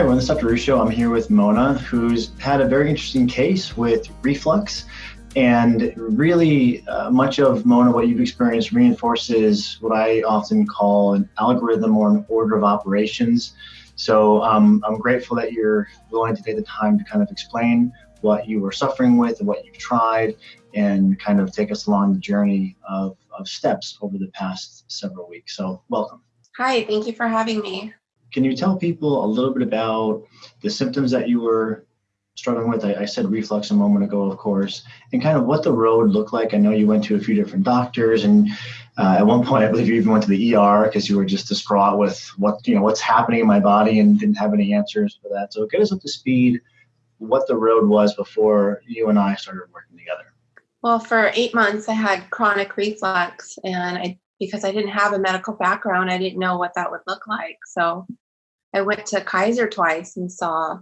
Hi everyone, this is Dr. Ruscio. I'm here with Mona, who's had a very interesting case with reflux. And really, uh, much of Mona, what you've experienced reinforces what I often call an algorithm or an order of operations. So um, I'm grateful that you're willing to take the time to kind of explain what you were suffering with and what you've tried and kind of take us along the journey of, of steps over the past several weeks. So welcome. Hi, thank you for having me. Can you tell people a little bit about the symptoms that you were struggling with? I, I, said reflux a moment ago, of course, and kind of what the road looked like. I know you went to a few different doctors, and uh, at one point, I believe you even went to the ER because you were just distraught with what you know what's happening in my body and didn't have any answers for that. So get us up to speed. What the road was before you and I started working together. Well, for eight months, I had chronic reflux, and I because I didn't have a medical background, I didn't know what that would look like. So I went to Kaiser twice and saw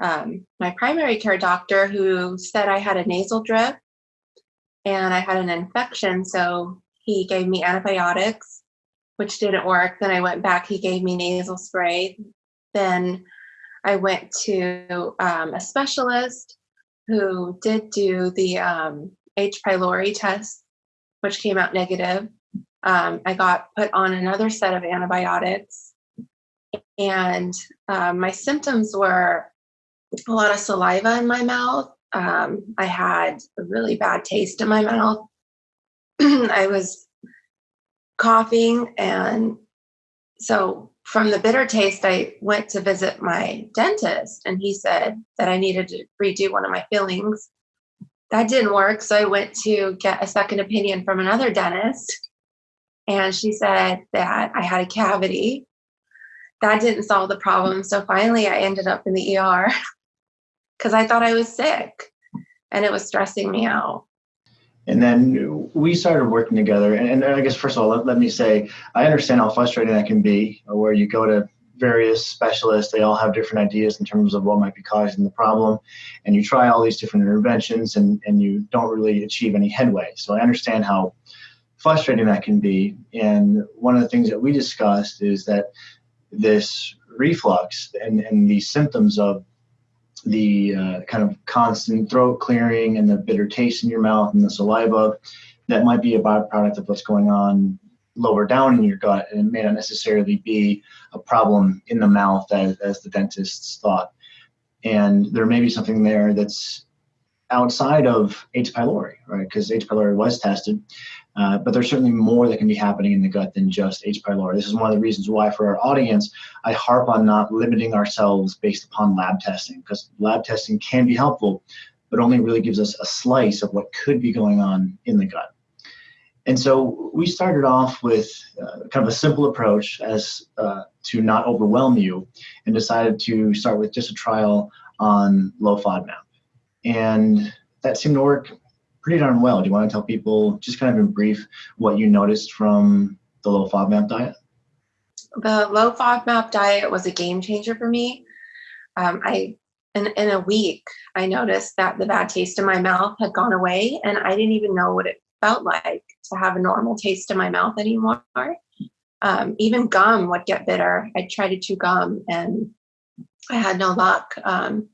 um, my primary care doctor who said I had a nasal drip and I had an infection. So he gave me antibiotics, which didn't work. Then I went back, he gave me nasal spray. Then I went to um, a specialist who did do the um, H. pylori test, which came out negative. Um, I got put on another set of antibiotics, and um, my symptoms were a lot of saliva in my mouth. Um, I had a really bad taste in my mouth. I was coughing, and so from the bitter taste, I went to visit my dentist, and he said that I needed to redo one of my fillings. That didn't work, so I went to get a second opinion from another dentist and she said that I had a cavity. That didn't solve the problem. So finally, I ended up in the ER because I thought I was sick and it was stressing me out. And then we started working together. And, and I guess, first of all, let, let, me say, I understand how frustrating that can be, where you go to various specialists, they all have different ideas in terms of what might be causing the problem. And you try all these different interventions and, and you don't really achieve any headway. So I understand how frustrating that can be. And one of the things that we discussed is that this reflux and, and these symptoms of the uh, kind of constant throat clearing and the bitter taste in your mouth and the saliva that might be a byproduct of what's going on lower down in your gut and it may not necessarily be a problem in the mouth as, as the dentists thought and there may be something there that's outside of H. pylori, right? Because H. pylori was tested, uh, but there's certainly more that can be happening in the gut than just H. pylori. This is one of the reasons why, for our audience, I harp on not limiting ourselves based upon lab testing, because lab testing can be helpful, but only really gives us a slice of what could be going on in the gut. And so we started off with uh, kind of a simple approach as uh, to not overwhelm you, and decided to start with just a trial on low FODMAP. And that seemed to work pretty darn well. Do you want to tell people, just kind of in brief, what you noticed from the low FODMAP diet? The low FODMAP diet was a game changer for me. Um, I in, in a week, I noticed that the bad taste in my mouth had gone away, and I didn't even know what it felt like to have a normal taste in my mouth anymore. Um, even gum would get bitter. I tried to chew gum, and I had no luck. Um,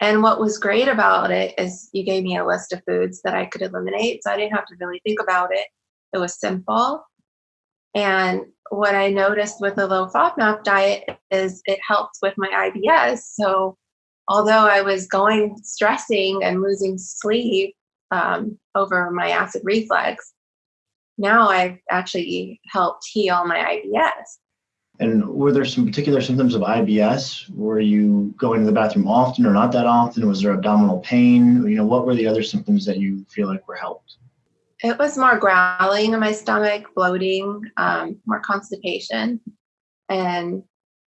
and what was great about it is you gave me a list of foods that I could eliminate. So I didn't have to really think about it. It was simple. And what I noticed with the low FODMAP diet is it helped with my IBS. So although I was going stressing and losing sleep um, over my acid reflux, now I've actually helped heal my IBS. And were there some particular symptoms of IBS? Were you going to the bathroom often or not that often? Was there abdominal pain? You know, what were the other symptoms that you feel like were helped? It was more growling in my stomach, bloating, um, more constipation. And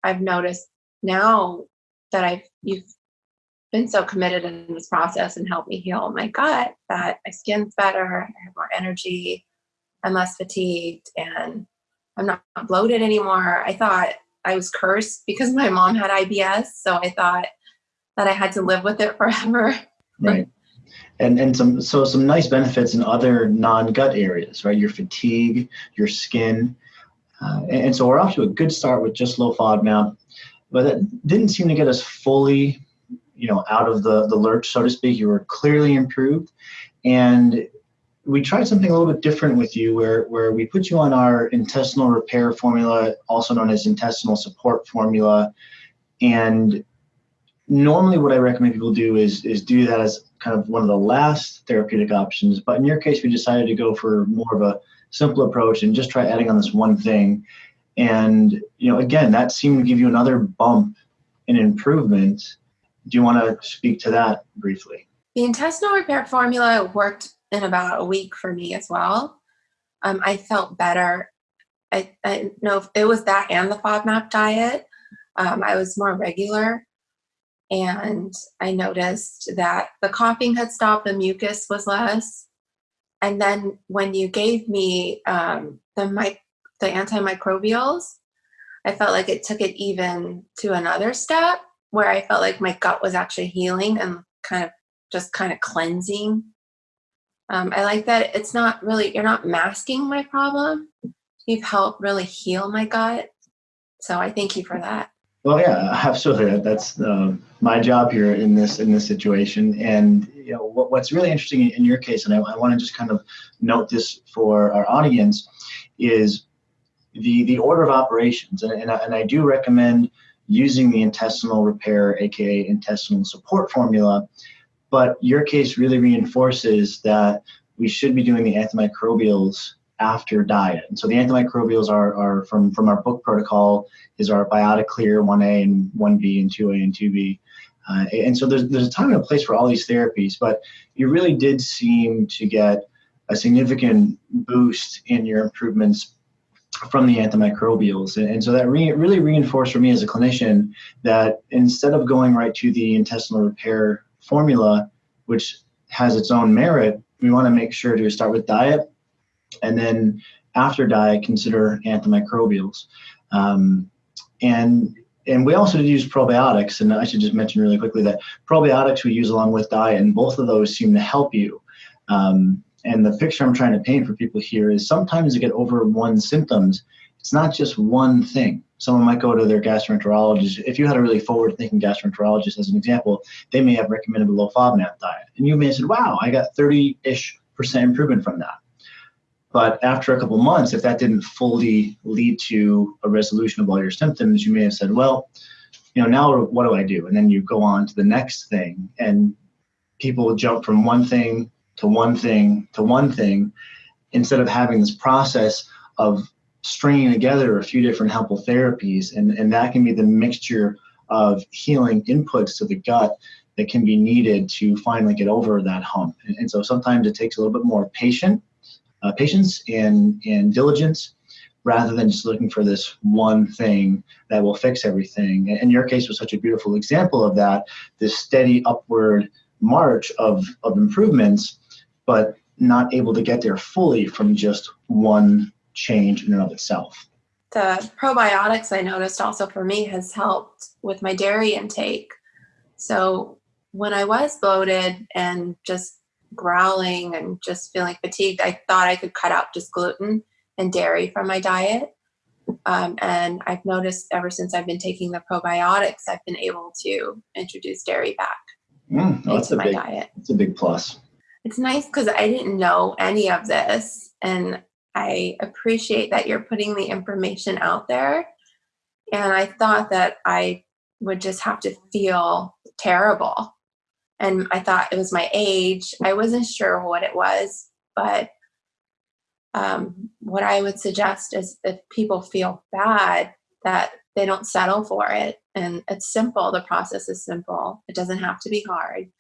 I've noticed now that I've you've been so committed in this process and helped me heal my gut that my skin's better, I have more energy, I'm less fatigued, and I'm not bloated anymore. I thought I was cursed because my mom had IBS. So I thought that I had to live with it forever. Right. And, and some so some nice benefits in other non-gut areas, right? Your fatigue, your skin. Uh, and, and, so we're off to a good start with just low FODMAP. but that didn't seem to get us fully, you know, out of the, the lurch, so to speak. You were clearly improved. And we tried something a little bit different with you where, where we put you on our intestinal repair formula, also known as intestinal support formula. And normally what I recommend people do is, is do that as kind of one of the last therapeutic options. But in your case, we decided to go for more of a simple approach and just try adding on this one thing. And, you know, again, that seemed to give you another bump in improvement. Do you want to speak to that briefly? The intestinal repair formula worked in about a week for me as well. Um, I felt better. I, I know it was that and the FODMAP diet. Um, I was more regular and I noticed that the coughing had stopped, the mucus was less. And then when you gave me um, the, the antimicrobials, I felt like it took it even to another step where I felt like my gut was actually healing and kind of just kind of cleansing. Um, I like that it's not really, you're not masking my problem. You've helped really heal my gut. So I thank you for that. Well, yeah, absolutely. That's uh, my job here in this in this situation. And you know, what, what's really interesting in your case, and I, I want to just kind of note this for our audience, is the the order of operations. And, and, I, and I do recommend using the intestinal repair, aka intestinal support formula, but your case really reinforces that we should be doing the antimicrobials after diet. And so the antimicrobials are, are from, from our book protocol is our biotic clear 1A and 1B and 2A and 2B. Uh, and so there's, there's a time and a place for all these therapies, but you really did seem to get a significant boost in your improvements from the antimicrobials. And, and so that re really reinforced for me as a clinician that instead of going right to the intestinal repair formula, which has its own merit, we want to make sure to start with diet and then after diet, consider antimicrobials. Um, and and we also use probiotics, and I should just mention really quickly that probiotics we use along with diet, and both of those seem to help you. Um, and the picture I'm trying to paint for people here is sometimes to get over one symptoms, it's not just one thing. Someone might go to their gastroenterologist. If you had a really forward-thinking gastroenterologist, as an example, they may have recommended a low FODMAP diet, and you may have said, "Wow, I got 30-ish percent improvement from that." But after a couple months, if that didn't fully lead to a resolution of all your symptoms, you may have said, well, you know, now what do I do? And then you go on to the next thing. And people jump from one thing to one thing to one thing instead of having this process of stringing together a few different helpful therapies. And, and that can be the mixture of healing inputs to the gut that can be needed to finally get over that hump. And, and so sometimes it takes a little bit more patient uh, patience and, and diligence rather than just looking for this one thing that will fix everything. And your case was such a beautiful example of that, this steady upward march of, of improvements, but not able to get there fully from just one change in and of itself. The probiotics I noticed also for me has helped with my dairy intake. So when I was bloated and just growling and just feeling fatigued, I thought I could cut out just gluten and dairy from my diet. Um, and I've noticed ever since I've been taking the probiotics, I've been able to introduce dairy back mm, oh, into my big, diet. It's a big plus. It's nice because I didn't know any of this, and I appreciate that you're putting the information out there. And I thought that I would just have to feel terrible and I thought it was my age. I wasn't sure what it was, but um, what I would suggest is if people feel bad, that they don't settle for it. And it's simple. The process is simple. It doesn't have to be hard.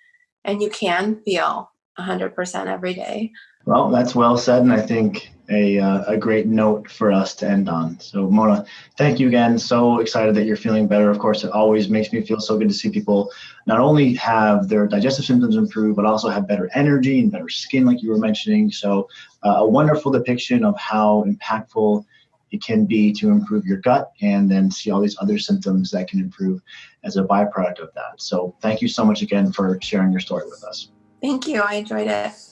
And you can feel 100% every day. Well, that's well said, and I think a, uh, a great note for us to end on. So, Mona, thank you again. So excited that you're feeling better. Of course, it always makes me feel so good to see people not only have their digestive symptoms improve, but also have better energy and better skin, like you were mentioning. So, uh, a wonderful depiction of how impactful it can be to improve your gut and then see all these other symptoms that can improve as a byproduct of that. So, thank you so much again for sharing your story with us. Thank you. I enjoyed it.